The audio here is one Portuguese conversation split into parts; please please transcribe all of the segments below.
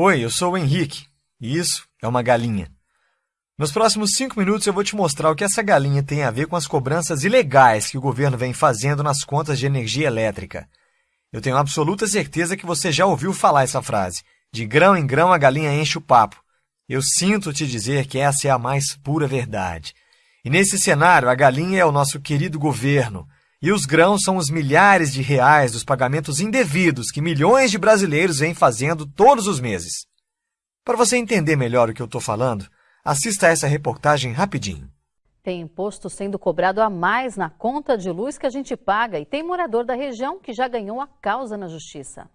Oi, eu sou o Henrique, e isso é uma galinha. Nos próximos cinco minutos eu vou te mostrar o que essa galinha tem a ver com as cobranças ilegais que o governo vem fazendo nas contas de energia elétrica. Eu tenho absoluta certeza que você já ouviu falar essa frase. De grão em grão a galinha enche o papo. Eu sinto te dizer que essa é a mais pura verdade. E nesse cenário, a galinha é o nosso querido governo. E os grãos são os milhares de reais dos pagamentos indevidos que milhões de brasileiros vêm fazendo todos os meses. Para você entender melhor o que eu estou falando, assista a essa reportagem rapidinho. Tem imposto sendo cobrado a mais na conta de luz que a gente paga e tem morador da região que já ganhou a causa na justiça.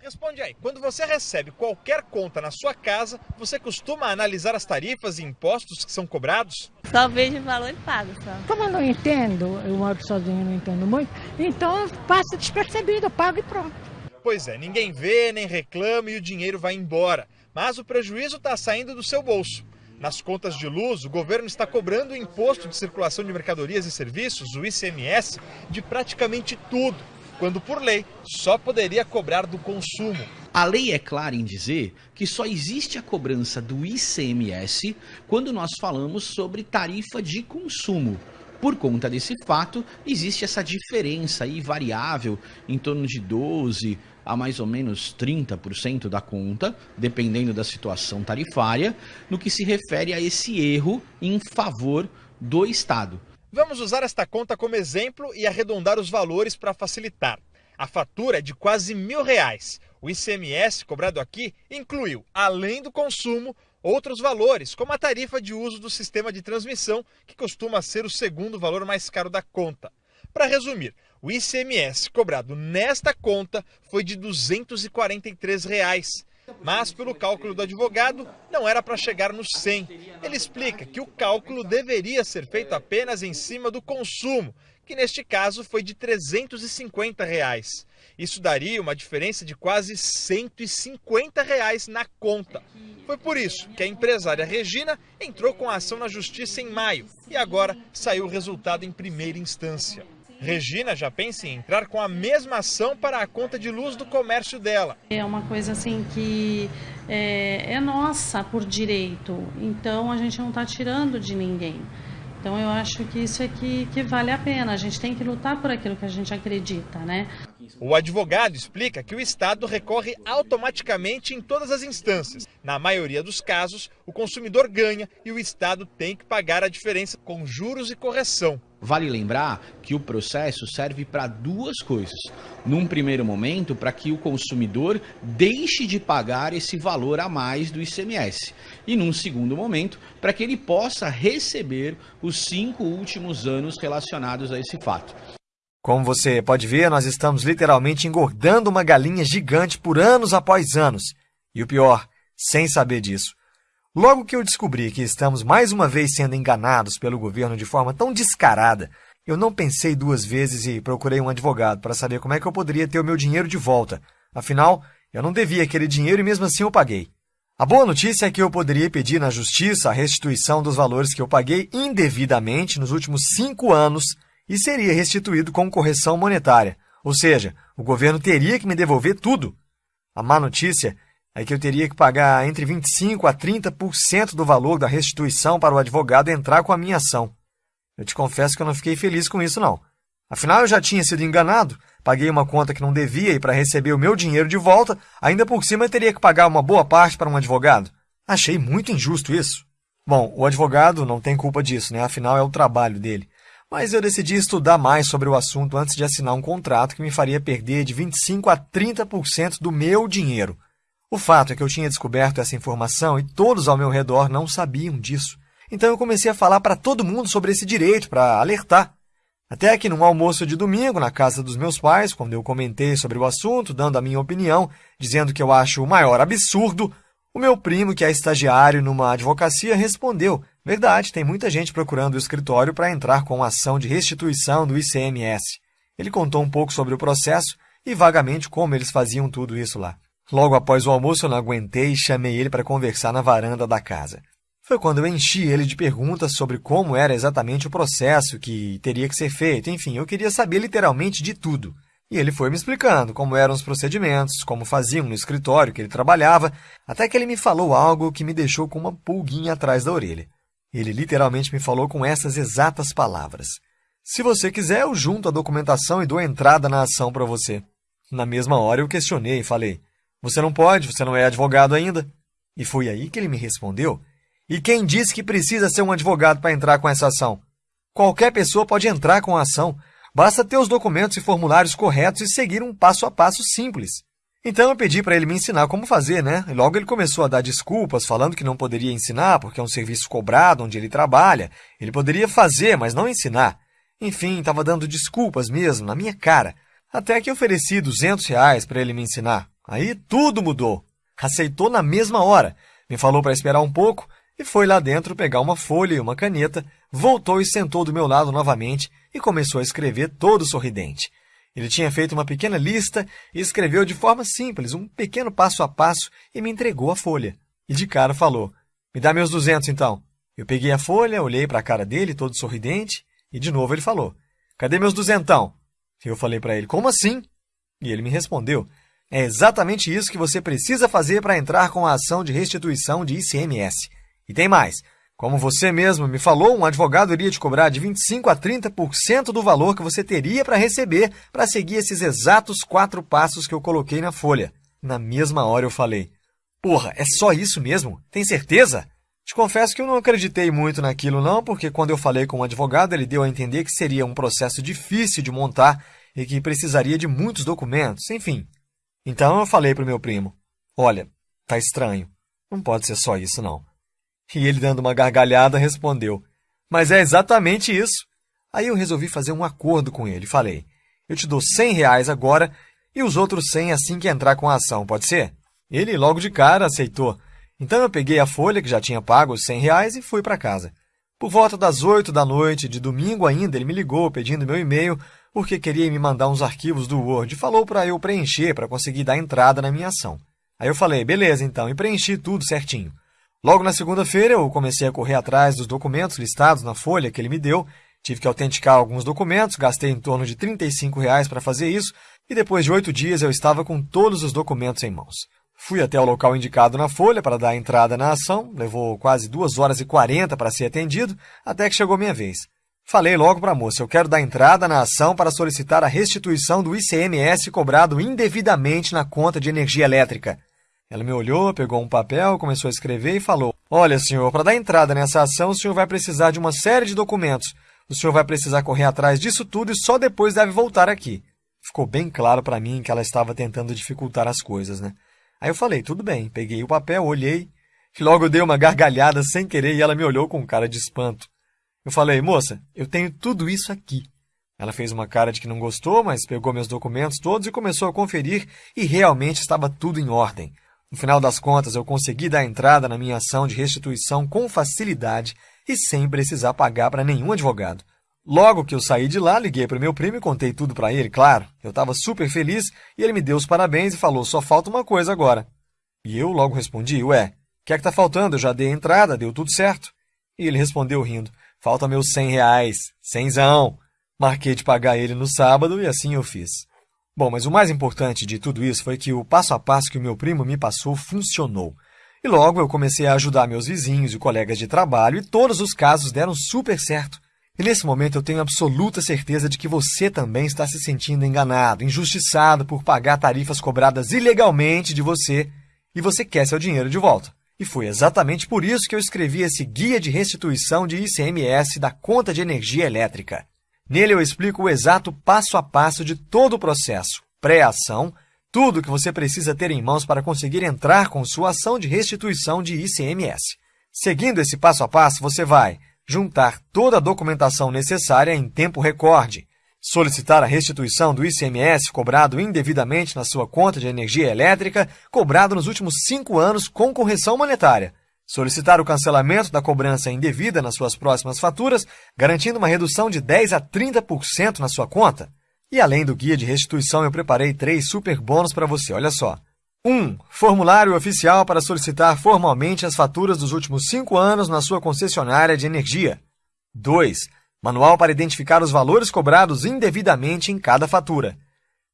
Responde aí, quando você recebe qualquer conta na sua casa, você costuma analisar as tarifas e impostos que são cobrados? Só vejo o valor e pago só. Como eu não entendo, eu moro sozinho, não entendo muito, então passa despercebido, pago e pronto. Pois é, ninguém vê, nem reclama e o dinheiro vai embora. Mas o prejuízo está saindo do seu bolso. Nas contas de luz, o governo está cobrando o imposto de circulação de mercadorias e serviços, o ICMS, de praticamente tudo quando por lei só poderia cobrar do consumo. A lei é clara em dizer que só existe a cobrança do ICMS quando nós falamos sobre tarifa de consumo. Por conta desse fato, existe essa diferença aí variável em torno de 12 a mais ou menos 30% da conta, dependendo da situação tarifária, no que se refere a esse erro em favor do Estado. Vamos usar esta conta como exemplo e arredondar os valores para facilitar. A fatura é de quase mil reais. O ICMS cobrado aqui incluiu, além do consumo, outros valores, como a tarifa de uso do sistema de transmissão, que costuma ser o segundo valor mais caro da conta. Para resumir, o ICMS cobrado nesta conta foi de 243 reais. Mas, pelo cálculo do advogado, não era para chegar nos 100. Ele explica que o cálculo deveria ser feito apenas em cima do consumo, que neste caso foi de 350 reais. Isso daria uma diferença de quase 150 reais na conta. Foi por isso que a empresária Regina entrou com a ação na justiça em maio e agora saiu o resultado em primeira instância. Regina já pensa em entrar com a mesma ação para a conta de luz do comércio dela. É uma coisa assim que é, é nossa por direito, então a gente não está tirando de ninguém. Então eu acho que isso é que, que vale a pena. A gente tem que lutar por aquilo que a gente acredita, né? O advogado explica que o Estado recorre automaticamente em todas as instâncias. Na maioria dos casos, o consumidor ganha e o Estado tem que pagar a diferença com juros e correção. Vale lembrar que o processo serve para duas coisas. Num primeiro momento, para que o consumidor deixe de pagar esse valor a mais do ICMS. E num segundo momento, para que ele possa receber os cinco últimos anos relacionados a esse fato. Como você pode ver, nós estamos literalmente engordando uma galinha gigante por anos após anos. E o pior, sem saber disso. Logo que eu descobri que estamos mais uma vez sendo enganados pelo governo de forma tão descarada, eu não pensei duas vezes e procurei um advogado para saber como é que eu poderia ter o meu dinheiro de volta. Afinal, eu não devia aquele dinheiro e mesmo assim eu paguei. A boa notícia é que eu poderia pedir na justiça a restituição dos valores que eu paguei indevidamente nos últimos cinco anos e seria restituído com correção monetária, ou seja, o governo teria que me devolver tudo. A má notícia é que eu teria que pagar entre 25% a 30% do valor da restituição para o advogado entrar com a minha ação. Eu te confesso que eu não fiquei feliz com isso, não. Afinal, eu já tinha sido enganado, paguei uma conta que não devia e para receber o meu dinheiro de volta, ainda por cima eu teria que pagar uma boa parte para um advogado. Achei muito injusto isso. Bom, o advogado não tem culpa disso, né? Afinal, é o trabalho dele. Mas eu decidi estudar mais sobre o assunto antes de assinar um contrato que me faria perder de 25% a 30% do meu dinheiro. O fato é que eu tinha descoberto essa informação e todos ao meu redor não sabiam disso. Então eu comecei a falar para todo mundo sobre esse direito, para alertar. Até que num almoço de domingo na casa dos meus pais, quando eu comentei sobre o assunto, dando a minha opinião, dizendo que eu acho o maior absurdo, o meu primo, que é estagiário numa advocacia, respondeu: Verdade, tem muita gente procurando o escritório para entrar com ação de restituição do ICMS. Ele contou um pouco sobre o processo e vagamente como eles faziam tudo isso lá. Logo após o almoço, eu não aguentei e chamei ele para conversar na varanda da casa. Foi quando eu enchi ele de perguntas sobre como era exatamente o processo que teria que ser feito. Enfim, eu queria saber literalmente de tudo. E ele foi me explicando como eram os procedimentos, como faziam no escritório que ele trabalhava, até que ele me falou algo que me deixou com uma pulguinha atrás da orelha. Ele literalmente me falou com essas exatas palavras: Se você quiser, eu junto a documentação e dou entrada na ação para você. Na mesma hora eu questionei e falei: Você não pode, você não é advogado ainda. E foi aí que ele me respondeu: E quem disse que precisa ser um advogado para entrar com essa ação? Qualquer pessoa pode entrar com a ação. Basta ter os documentos e formulários corretos e seguir um passo a passo simples. Então eu pedi para ele me ensinar como fazer, né? Logo ele começou a dar desculpas, falando que não poderia ensinar porque é um serviço cobrado onde ele trabalha. Ele poderia fazer, mas não ensinar. Enfim, estava dando desculpas mesmo, na minha cara. Até que ofereci 200 reais para ele me ensinar. Aí tudo mudou. Aceitou na mesma hora. Me falou para esperar um pouco e foi lá dentro pegar uma folha e uma caneta, voltou e sentou do meu lado novamente e começou a escrever todo sorridente. Ele tinha feito uma pequena lista e escreveu de forma simples, um pequeno passo a passo, e me entregou a folha. E de cara falou: Me dá meus duzentos então. Eu peguei a folha, olhei para a cara dele, todo sorridente, e de novo ele falou: Cadê meus duzentão? Eu falei para ele: Como assim? E ele me respondeu: É exatamente isso que você precisa fazer para entrar com a ação de restituição de ICMS. E tem mais. Como você mesmo me falou, um advogado iria te cobrar de 25% a 30% do valor que você teria para receber para seguir esses exatos quatro passos que eu coloquei na folha. Na mesma hora eu falei: Porra, é só isso mesmo? Tem certeza? Te confesso que eu não acreditei muito naquilo, não, porque quando eu falei com o advogado, ele deu a entender que seria um processo difícil de montar e que precisaria de muitos documentos, enfim. Então eu falei para o meu primo: Olha, tá estranho. Não pode ser só isso, não. E ele, dando uma gargalhada, respondeu: Mas é exatamente isso. Aí eu resolvi fazer um acordo com ele. Falei: Eu te dou 100 reais agora e os outros 100 assim que entrar com a ação, pode ser? Ele, logo de cara, aceitou. Então eu peguei a folha que já tinha pago os 100 reais e fui para casa. Por volta das 8 da noite, de domingo ainda, ele me ligou pedindo meu e-mail porque queria me mandar uns arquivos do Word e falou para eu preencher para conseguir dar entrada na minha ação. Aí eu falei, beleza então, e preenchi tudo certinho. Logo na segunda-feira, eu comecei a correr atrás dos documentos listados na folha que ele me deu. Tive que autenticar alguns documentos, gastei em torno de R$ 35 para fazer isso, e depois de oito dias eu estava com todos os documentos em mãos. Fui até o local indicado na folha para dar entrada na ação, levou quase 2 horas e 40 para ser atendido, até que chegou minha vez. Falei logo para a moça, eu quero dar entrada na ação para solicitar a restituição do ICMS cobrado indevidamente na conta de energia elétrica. Ela me olhou, pegou um papel, começou a escrever e falou: Olha, senhor, para dar entrada nessa ação, o senhor vai precisar de uma série de documentos. O senhor vai precisar correr atrás disso tudo e só depois deve voltar aqui. Ficou bem claro para mim que ela estava tentando dificultar as coisas, né? Aí eu falei: Tudo bem. Peguei o papel, olhei. Logo eu dei uma gargalhada sem querer e ela me olhou com cara de espanto. Eu falei: Moça, eu tenho tudo isso aqui. Ela fez uma cara de que não gostou, mas pegou meus documentos todos e começou a conferir e realmente estava tudo em ordem. No final das contas, eu consegui dar entrada na minha ação de restituição com facilidade e sem precisar pagar para nenhum advogado. Logo que eu saí de lá, liguei para o meu primo e contei tudo para ele, claro. Eu estava super feliz e ele me deu os parabéns e falou: só falta uma coisa agora. E eu logo respondi: ué, o que é que está faltando? Eu já dei a entrada, deu tudo certo. E ele respondeu rindo: falta meus cem reais, cenzão. Marquei de pagar ele no sábado e assim eu fiz. Bom, mas o mais importante de tudo isso foi que o passo a passo que o meu primo me passou funcionou. E logo eu comecei a ajudar meus vizinhos e colegas de trabalho e todos os casos deram super certo. E nesse momento eu tenho absoluta certeza de que você também está se sentindo enganado, injustiçado por pagar tarifas cobradas ilegalmente de você e você quer seu dinheiro de volta. E foi exatamente por isso que eu escrevi esse guia de restituição de ICMS da conta de energia elétrica. Nele eu explico o exato passo a passo de todo o processo, pré-ação, tudo que você precisa ter em mãos para conseguir entrar com sua ação de restituição de ICMS. Seguindo esse passo a passo, você vai juntar toda a documentação necessária em tempo recorde, solicitar a restituição do ICMS cobrado indevidamente na sua conta de energia elétrica, cobrado nos últimos cinco anos com correção monetária, solicitar o cancelamento da cobrança indevida nas suas próximas faturas, garantindo uma redução de 10 a 30% na sua conta. E além do guia de restituição, eu preparei três super bônus para você, olha só. 1. Um, formulário oficial para solicitar formalmente as faturas dos últimos cinco anos na sua concessionária de energia. 2. Manual para identificar os valores cobrados indevidamente em cada fatura.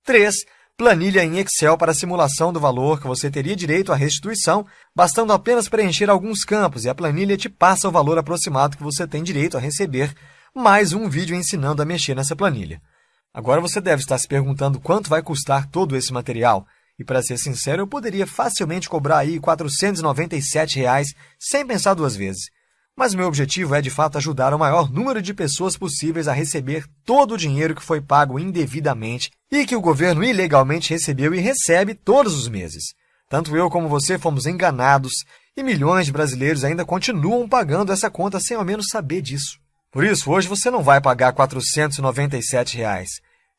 3. Planilha em Excel para simulação do valor que você teria direito à restituição, bastando apenas preencher alguns campos e a planilha te passa o valor aproximado que você tem direito a receber, mais um vídeo ensinando a mexer nessa planilha. Agora você deve estar se perguntando quanto vai custar todo esse material. E para ser sincero, eu poderia facilmente cobrar aí 497 reais, sem pensar duas vezes. Mas meu objetivo é, de fato, ajudar o maior número de pessoas possíveis a receber todo o dinheiro que foi pago indevidamente e que o governo ilegalmente recebeu e recebe todos os meses. Tanto eu como você fomos enganados e milhões de brasileiros ainda continuam pagando essa conta sem ao menos saber disso. Por isso, hoje você não vai pagar 497 reais,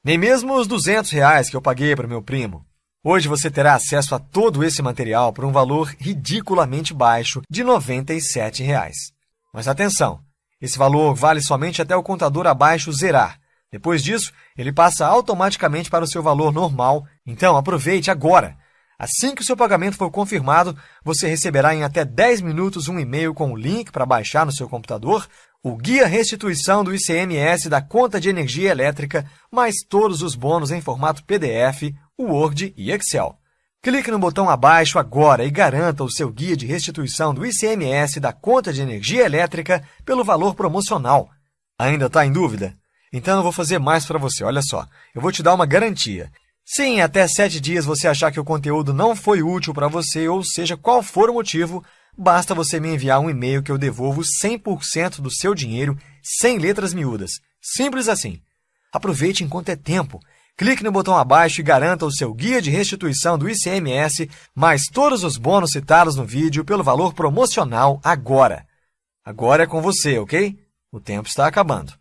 nem mesmo os 200 reais que eu paguei para meu primo. Hoje você terá acesso a todo esse material por um valor ridiculamente baixo de 97 reais. Mas atenção, esse valor vale somente até o contador abaixo zerar. Depois disso, ele passa automaticamente para o seu valor normal, então aproveite agora! Assim que o seu pagamento for confirmado, você receberá em até 10 minutos um e-mail com o link para baixar no seu computador o Guia Restituição do ICMS da conta de energia elétrica, mais todos os bônus em formato PDF, Word e Excel. Clique no botão abaixo agora e garanta o seu guia de restituição do ICMS da conta de energia elétrica pelo valor promocional. Ainda está em dúvida? Então eu vou fazer mais para você, olha só. Eu vou te dar uma garantia. Se em até 7 dias você achar que o conteúdo não foi útil para você, ou seja, qual for o motivo, basta você me enviar um e-mail que eu devolvo 100% do seu dinheiro sem letras miúdas. Simples assim. Aproveite enquanto é tempo. Clique no botão abaixo e garanta o seu guia de restituição do ICMS, mais todos os bônus citados no vídeo pelo valor promocional agora. Agora é com você, ok? O tempo está acabando.